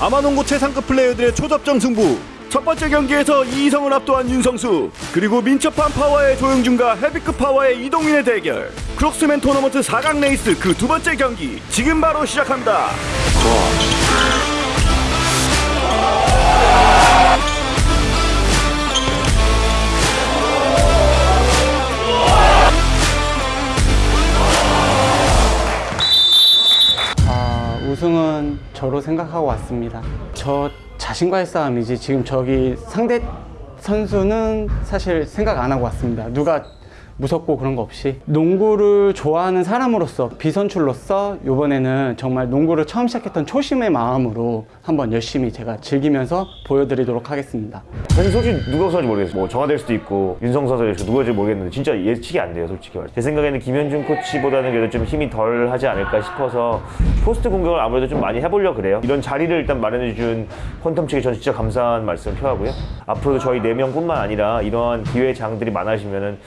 아마농구 최상급 플레이어들의 초접전 승부. 첫 번째 경기에서 이성을 압도한 윤성수. 그리고 민첩한 파워의 조영준과 헤비급 파워의 이동민의 대결. 크록스맨 토너먼트 4강 레이스 그 두 번째 경기. 지금 바로 시작합니다 우승은 저로 생각하고 왔습니다. 저 자신과의 싸움이지 지금 저기 상대 선수는 사실 생각 안 하고 왔습니다. 누가 무섭고 그런 거 없이 농구를 좋아하는 사람으로서 비선출로서 이번에는 정말 농구를 처음 시작했던 초심의 마음으로 한번 열심히 제가 즐기면서 보여드리도록 하겠습니다. 사실 솔직히 누가 우선인지 모르겠어요. 뭐 정화될 수도 있고 윤성선 선수 누가일지 모르겠는데 진짜 예측이 안 돼요, 솔직히 말해. 제 생각에는 김현준 코치보다는 그래도 좀 힘이 덜 하지 않을까 싶어서 포스트 공격을 아무래도 좀 많이 해보려 그래요. 이런 자리를 일단 마련해준 퀀텀 측에 저는 진짜 감사한 말씀 표하고요. 앞으로도 저희 네 명뿐만 아니라 이러한 기회 장들이 많아지면은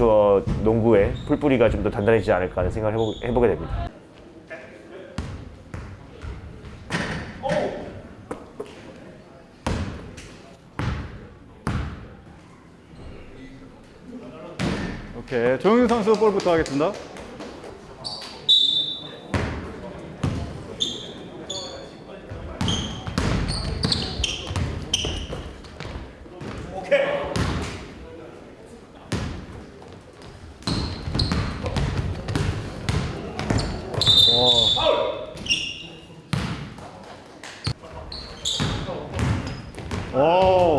아마추어 농구의 풀뿌리가 좀 더 단단해지지 않을까 하는 생각을 해보, 해보게 됩니다. 오케이. 조용준 선수 볼부터 하겠습니다. 오.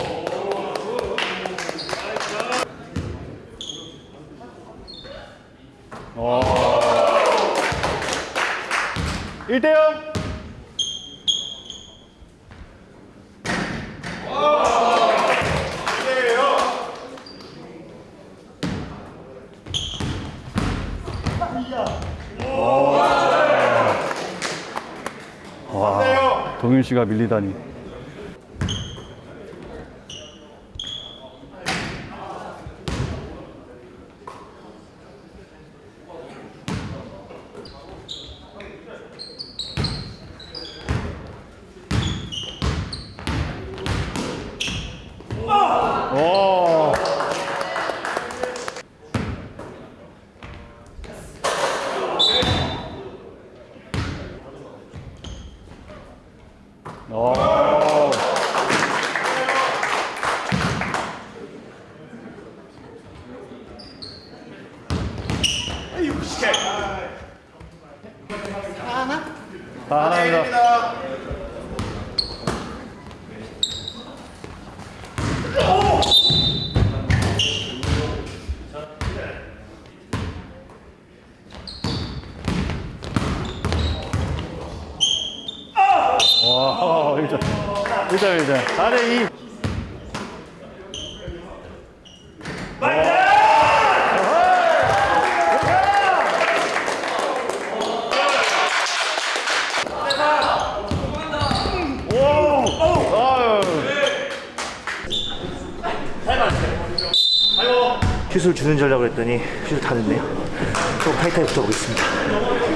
1대0 와, 동윤 씨가 밀리다니. 오. 오. 다 하나입니다. 와, 1점. 1점, 1점. 4대 2. 슛을 주는 전략을 했더니 슛을 다 넣네요. 좀 타이트하게 붙어보겠습니다.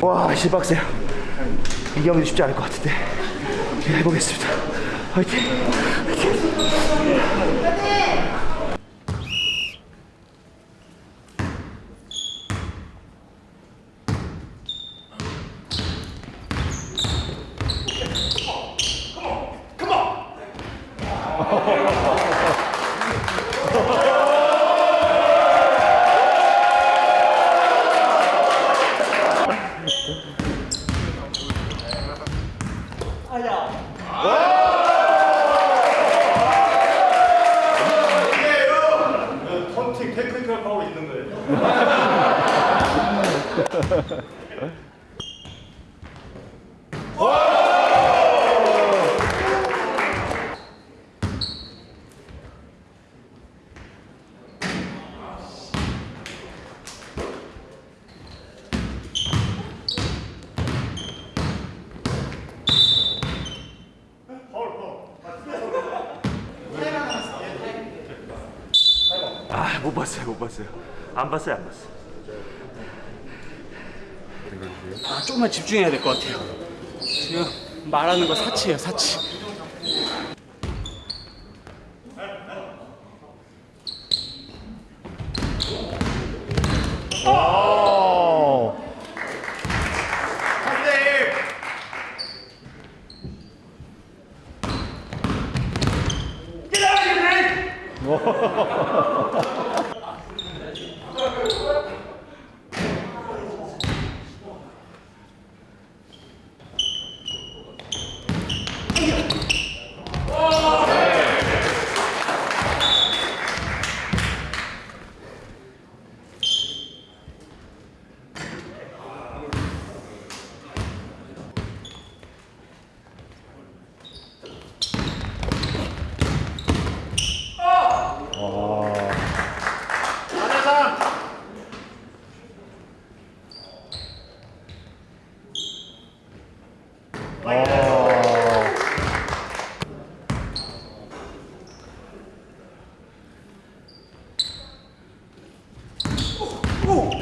와, 씨 빡세요. 이 경기 쉽지 않을 것 같은데. 예, 해보겠습니다. 화이팅! 헌팅 테크니컬 파워 있는 거예요. 아, 못 봤어요, 못 봤어요. 안 봤어요, 안 봤어요. 아, 조금만 집중해야 될 것 같아요. 지금 말하는 거 사치예요, 사치. 게임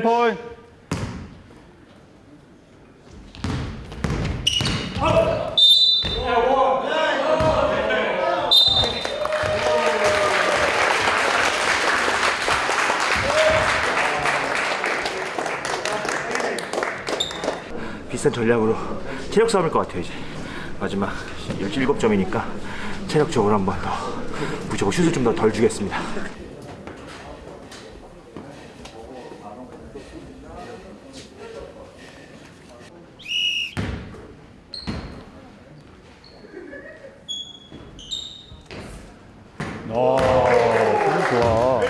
포인트. 비싼 전략으로 체력 싸움일 것 같아요, 이제. 마지막 17점이니까 체력적으로 한번더 무조건 슛을 좀 더 덜 주겠습니다. 아, 폼 좋아.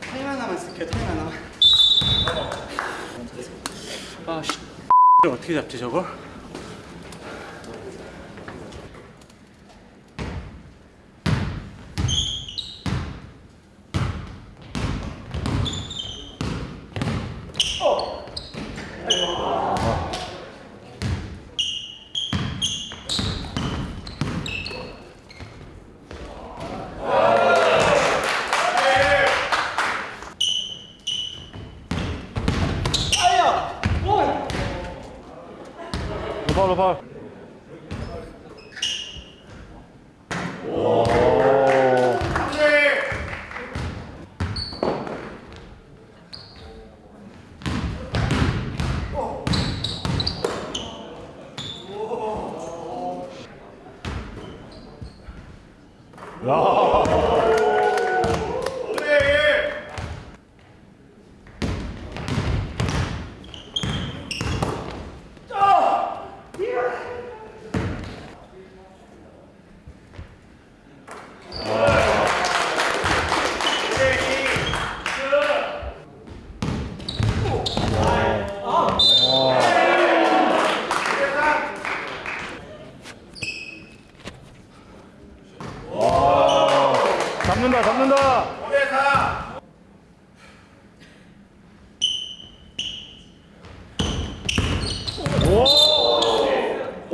타임 하나만 쓸게요, 타임 하나만. 아, 씨. 를 어떻게 잡지, 저걸? 파울로 파울 야.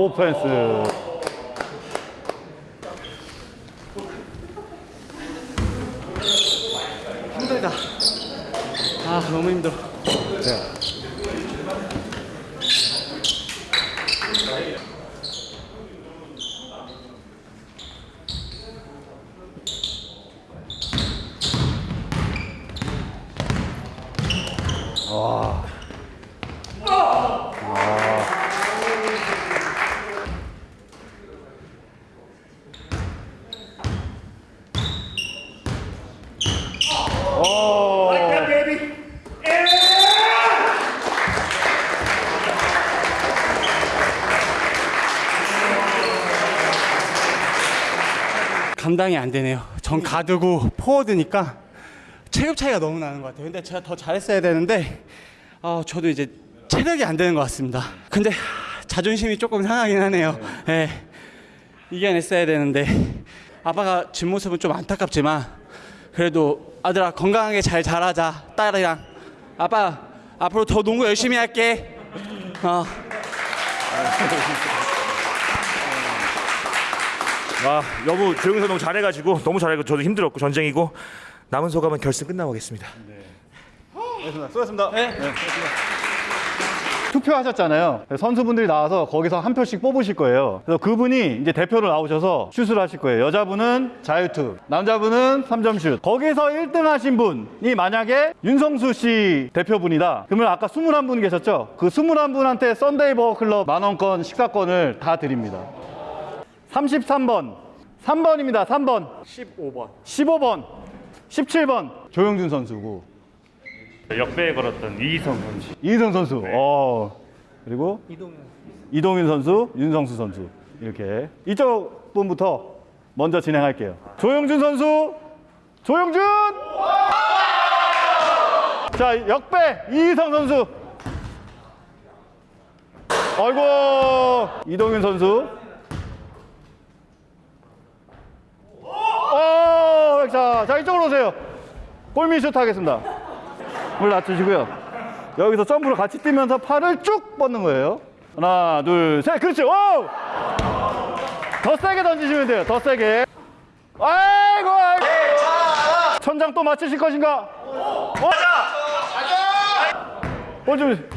오! 오펜스. 힘들다. 아 너무 힘들어. 감당이 안 되네요. 전 가드고 포워드니까 체급 차이가 너무 나는 것 같아요. 근데 제가 더 잘했어야 되는데 아, 저도 이제 체력이 안 되는 것 같습니다. 근데 자존심이 조금 상하긴 하네요. 예. 이겨냈어야 되는데 아빠가 진 모습은 좀 안타깝지만 그래도 아들아 건강하게 잘 자라자 딸이랑 아빠 앞으로 더 농구 열심히 할게. 어. 아 여보 조용히 너무 잘해가지고 너무 잘해고 저도 힘들었고 전쟁이고 남은 소감은 결승 끝나고 하겠습니다. 수고하셨습니다. 네. 투표하셨잖아요. 선수분들이 나와서 거기서 한 표씩 뽑으실 거예요. 그래서 그분이 이제 대표로 나오셔서 슛을 하실 거예요. 여자분은 자유투, 남자분은 3점 슛. 거기서 1등 하신 분이 만약에 윤성수 씨 대표분이다. 그러면 아까 21분 계셨죠? 그 21분한테 썬데이 버거 클럽 만원권 식사권을 다 드립니다. 33번, 3번입니다. 3번. 15번. 15번, 17번 조영준 선수고 역배에 걸었던 이희성 선수. 이희성 선수. 어. 그리고 이동윤 선수, 윤성수 선수. 이렇게 이쪽 분부터 먼저 진행할게요. 조영준 선수. 조영준! 자, 역배 이희성 선수. 아이고, 이동윤 선수. 어, 자, 자 이쪽으로 오세요. 골밑 슛 하겠습니다. 물 낮추시고요. 여기서 점프를 같이 뛰면서 팔을 쭉 뻗는 거예요. 하나, 둘, 셋. 그렇지. 오! 더 세게 던지시면 돼요. 더 세게. 아이고, 아이고. 천장 또 맞추실 것인가? 어? 볼 좀.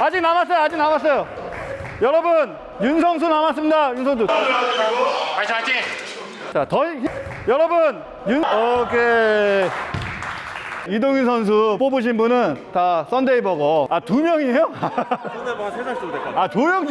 아직 남았어요. 아직 남았어요. 여러분, 윤성수 남았습니다. 윤성수. 파이팅, 파이팅. 자, 더 힘- 여러분, 윤 오케이. 이동윤 선수 뽑으신 분은 다 썬데이 버거. 아, 두 명이에요? 썬데이 버거 세살 정도 될것 같아요. 아, 조영